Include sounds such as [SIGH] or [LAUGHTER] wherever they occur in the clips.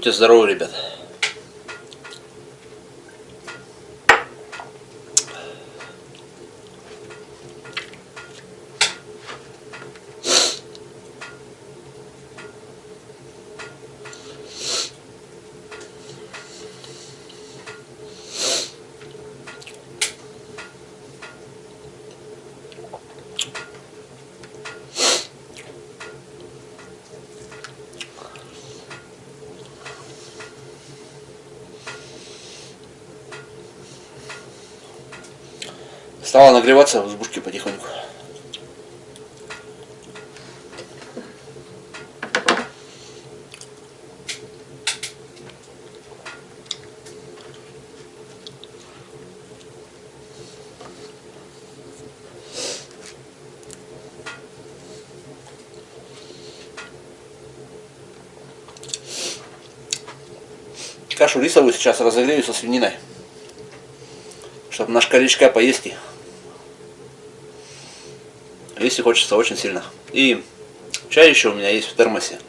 Будьте здоровы, ребят. Стала нагреваться в избушке потихоньку. Кашу рисовую сейчас разогрею со свининой. Чтобы наш корячка поесть и если хочется очень сильно. И чай еще у меня есть в термосе.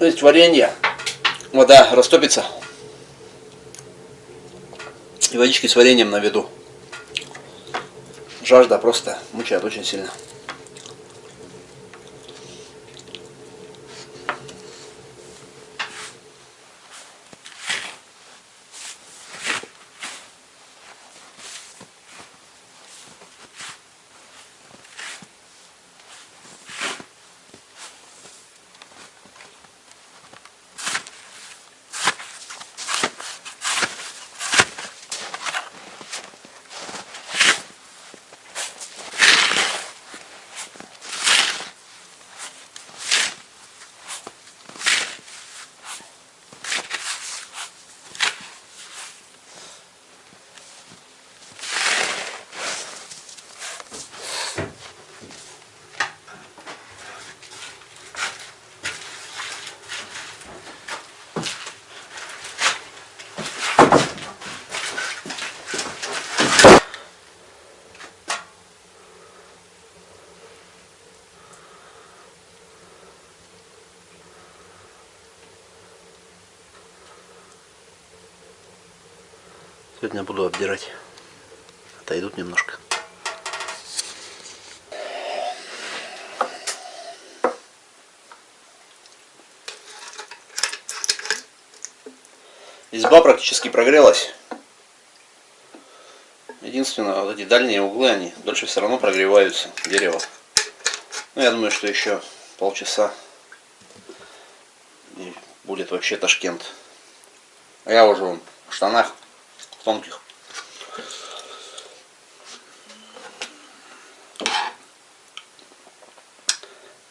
Есть варенье. Вода растопится. И водички с вареньем на виду. Жажда просто мучает очень сильно. Сегодня буду обдирать. Отойдут немножко. Изба практически прогрелась. Единственное, вот эти дальние углы, они дольше все равно прогреваются, дерево. Ну, я думаю, что еще полчаса и будет вообще Ташкент. А я уже в штанах тонких.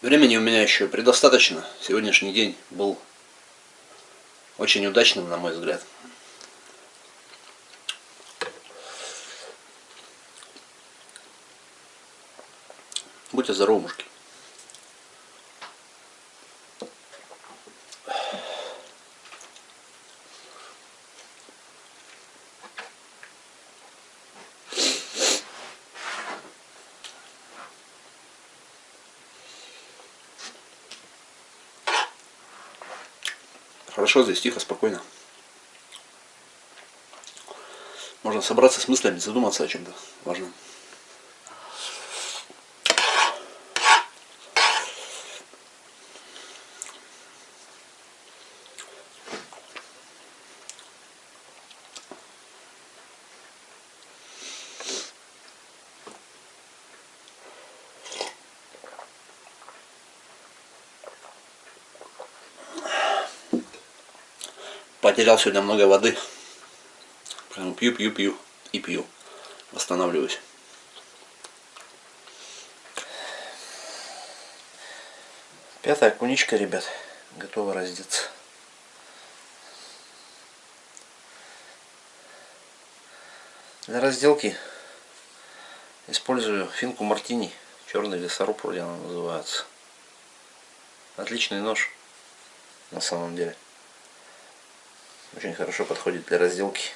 Времени у меня еще предостаточно. Сегодняшний день был очень удачным, на мой взгляд. Будьте здоровы, мужики. Хорошо здесь, тихо, спокойно. Можно собраться с мыслями, задуматься о чем-то важном. Потерял сегодня много воды. Прям пью, пью, пью и пью. Восстанавливаюсь. Пятая куничка, ребят. Готова раздеться. Для разделки использую финку мартини. Черный лесоруб вроде она называется. Отличный нож на самом деле. Очень хорошо подходит для разделки.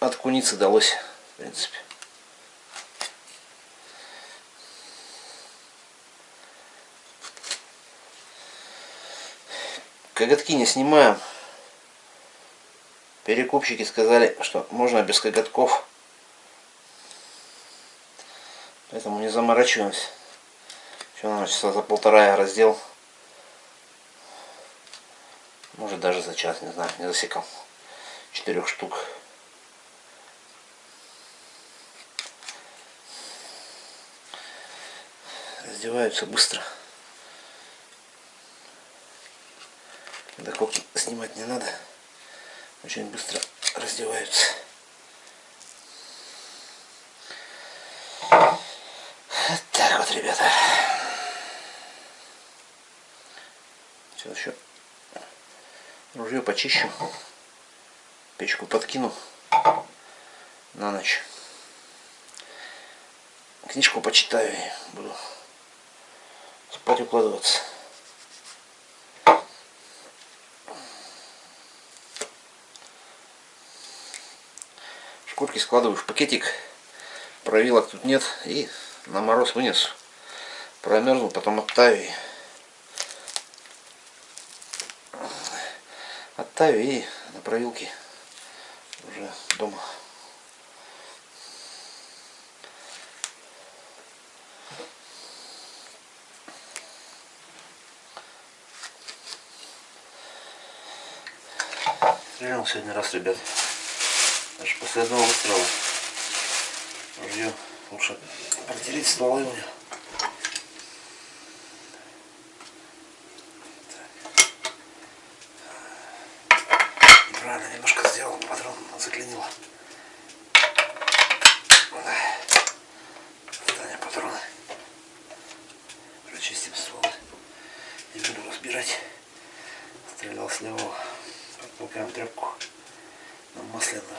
От куницы далось, в принципе. Коготки не снимаем. Перекупщики сказали, что можно без коготков. Поэтому не заморачиваемся. Все, наверное, часа за полтора я раздел. Может даже за час, не знаю, не засекал. Четырех штук. Раздеваются быстро. Когда снимать не надо. Очень быстро раздеваются. Вот так вот, ребята. Сейчас еще ружье почищу. Печку подкину на ночь. Книжку почитаю и буду спать укладываться. Шкурки складываю в пакетик. Провилок тут нет. И на мороз вынесу. Промерзну, потом оттаю. Оттаю и на провилке уже дома. Стрелял сегодня раз, ребят. Даже после одного выстрела. Ружье лучше протереть стволы у меня. Неправильно немножко сделал, патрон заклинило. Остание патроны. Прочистим стволы. Не буду разбирать. Стрелял с левого. Подтолкаем тряпку на масляную.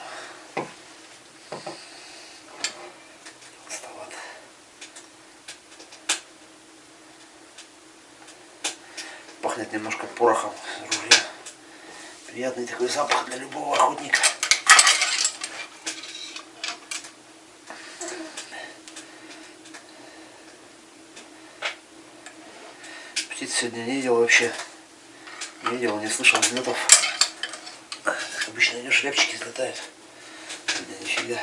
Толстовато. Пахнет немножко порохом ружья. Приятный такой запах для любого охотника. Птиц сегодня не видел вообще. Не видел, не слышал взлетов. Обычно идешь, шляпчики взлетают. Сегодня нифига.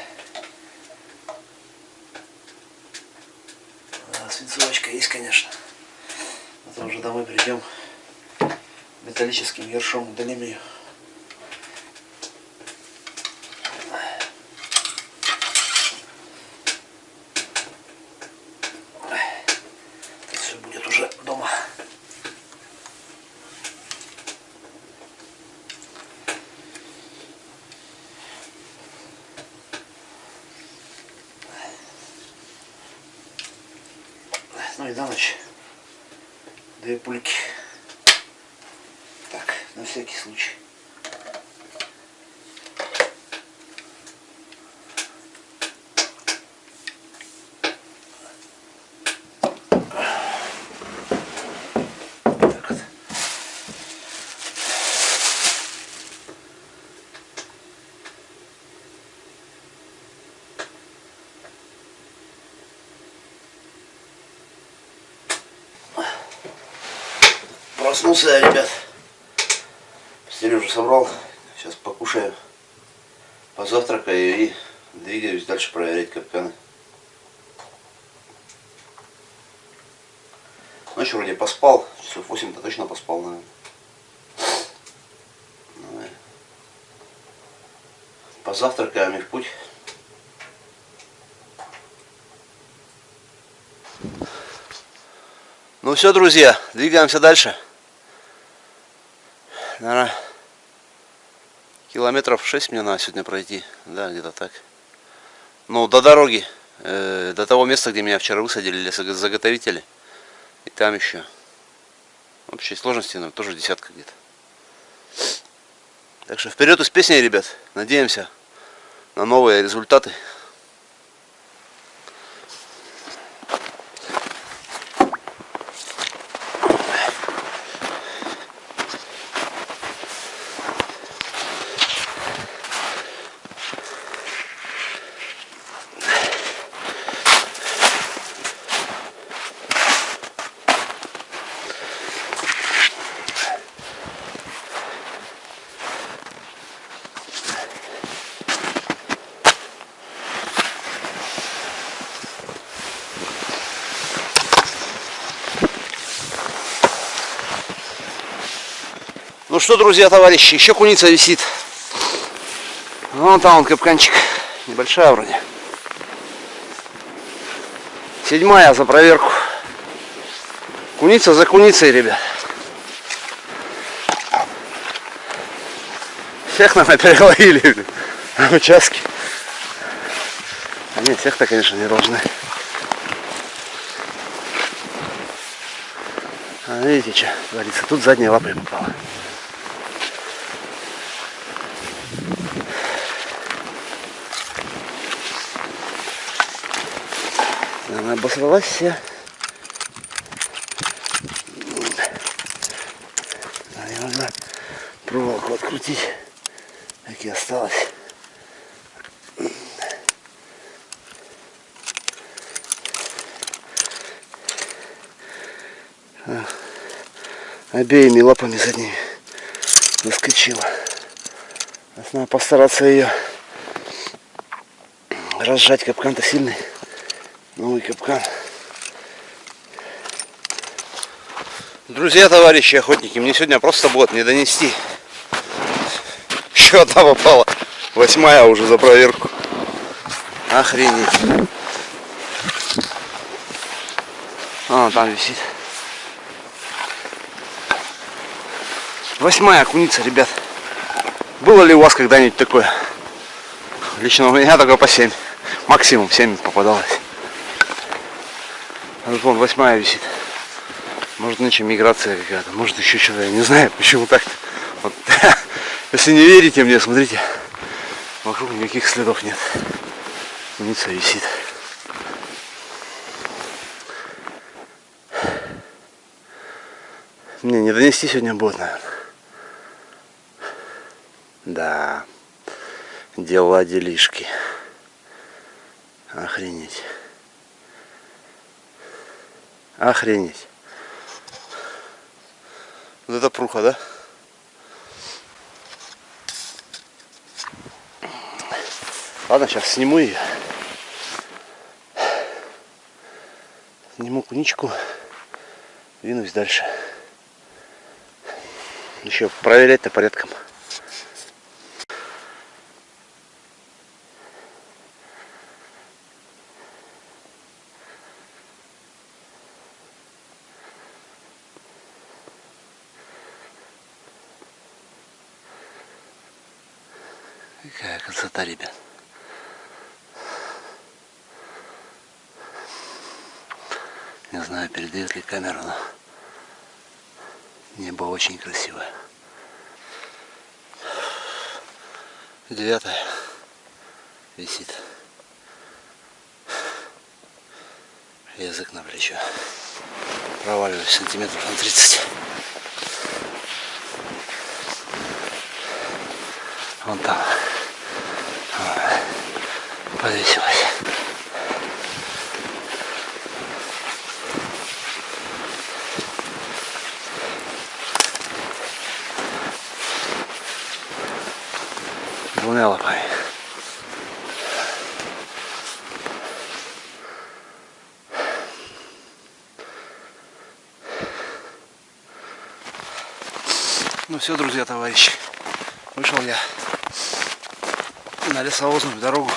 А, свинцовочка есть, конечно. Это уже домой придем. Металлическим ершом удалим ее. Это все будет уже дома. Ну и на ночь две пульки. Так, на всякий случай. Проснулся ребят. Постель уже собрал. Сейчас покушаю. Позавтракаю и двигаюсь дальше проверять капканы. Ночью вроде поспал. Часов 8-то точно поспал, наверное. Давай. Позавтракаем и в путь. Ну все, друзья, двигаемся дальше. Наверное, километров 6 мне надо сегодня пройти. Да, где-то так. Ну, до дороги, э, до того места, где меня вчера высадили лесозаготовители. И там еще. В общей сложности, ну, тоже десятка где-то. Так что вперед из песни, ребят. Надеемся на новые результаты. Ну что, друзья, товарищи, еще куница висит. Вон там он капканчик. Небольшая вроде. Седьмая за проверку. Куница за куницей, ребят. Всех, наверное, переловили на участке. А нет, всех-то, конечно, не должны. А видите, что творится? Тут задняя лапа попала. Она обосралась вся. Наверное, проволоку открутить. Так и осталось. обеими лапами задними заскочила. Надо постараться ее разжать. Капкан-то сильный. Новый капкан. Друзья, товарищи охотники, мне сегодня просто будет не донести. Еще одна попала. Восьмая уже за проверку. Охренеть. А, там висит. Восьмая куница, ребят. Было ли у вас когда-нибудь такое? Лично у меня только по 7. Максимум 7 попадалось. Вот вон восьмая висит. Может нынче миграция какая-то, может еще что-то, я не знаю, почему так. Вот. [LAUGHS] Если не верите мне, смотрите, вокруг никаких следов нет. Куница висит. Не, не донести сегодня будет, наверное. Да, дела делишки. Охренеть. Охренеть. Вот это пруха, да? Ладно, сейчас сниму ее. Сниму куничку. Двинусь дальше. Еще проверять-то порядком. Какая красота, ребят. Не знаю, камера, но небо очень красивое. Девятое висит. Язык на плечо. Проваливаюсь сантиметров на 30. Вон там повесилась. Лапами. Ну все, друзья, товарищи, вышел я на лесовозную дорогу.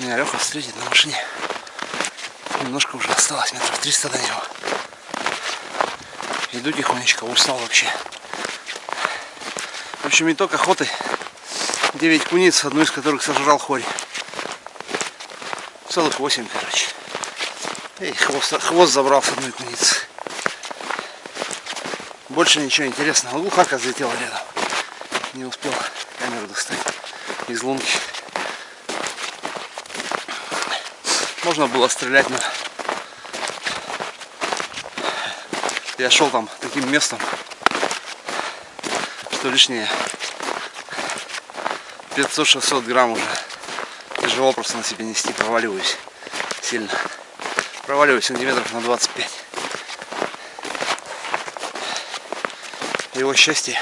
меня Леха встретит на машине. Немножко уже осталось, метров 300 до него. Иду тихонечко, устал вообще. Общем, итог охоты. 9 куниц, одну из которых сожрал хорь. Целых 8, короче. И хвост, хвост забрал с одной куницы. Больше ничего интересного. Глухарка взлетела рядом. Не успел камеру достать из лунки. Можно было стрелять, но я шел там таким местом, что лишнее 500-600 грамм уже тяжело просто на себе нести, проваливаюсь сильно. Проваливаюсь сантиметров на 25. Его счастье.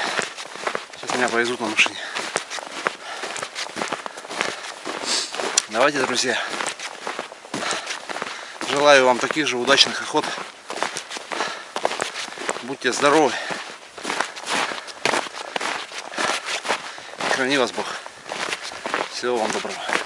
Сейчас меня повезут на машине. Давайте, друзья, Желаю вам таких же удачных охот. Будьте здоровы. Храни вас Бог. Всего вам доброго.